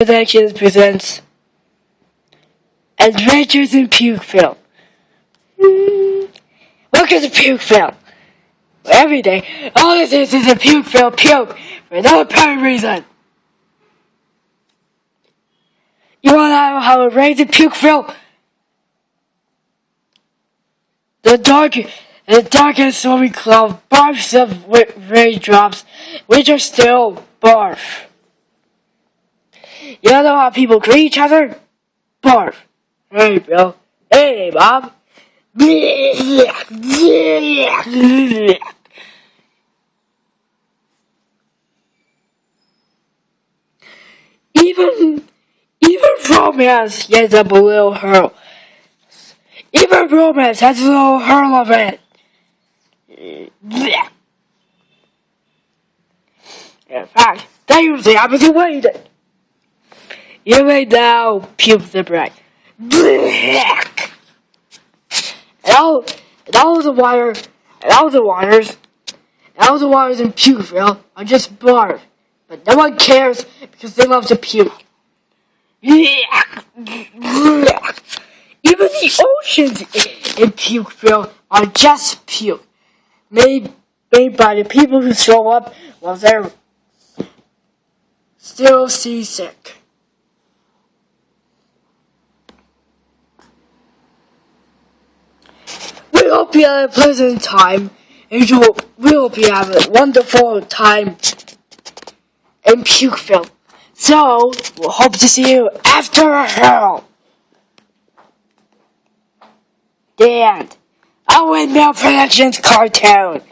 Productions presents Adventures in Pukeville. Welcome to Pukeville. Every day, all this is is a Pukeville puke for no apparent reason. You wanna know how it rains in Pukeville? The dark, the dark and stormy cloud barfs of raindrops, which are still barf. You know how people greet each other? Barf. Hey, Bill. Hey, Bob. Even, even romance gets a little hurl. Even romance has a little hurl of it. In fact, that usually happens in Wayne. You may now puke the bread. And all, and all the water, and all the waters, and all the waters in Pukeville are just barf. But no one cares because they love to puke. Even the oceans in Pukeville are just puke. Made, made by the people who show up while they're still seasick. We hope you have a pleasant time. And you will, we hope you have a wonderful time in Pukeville. So, we'll hope to see you after a hell. The end. A Windmill Productions cartoon.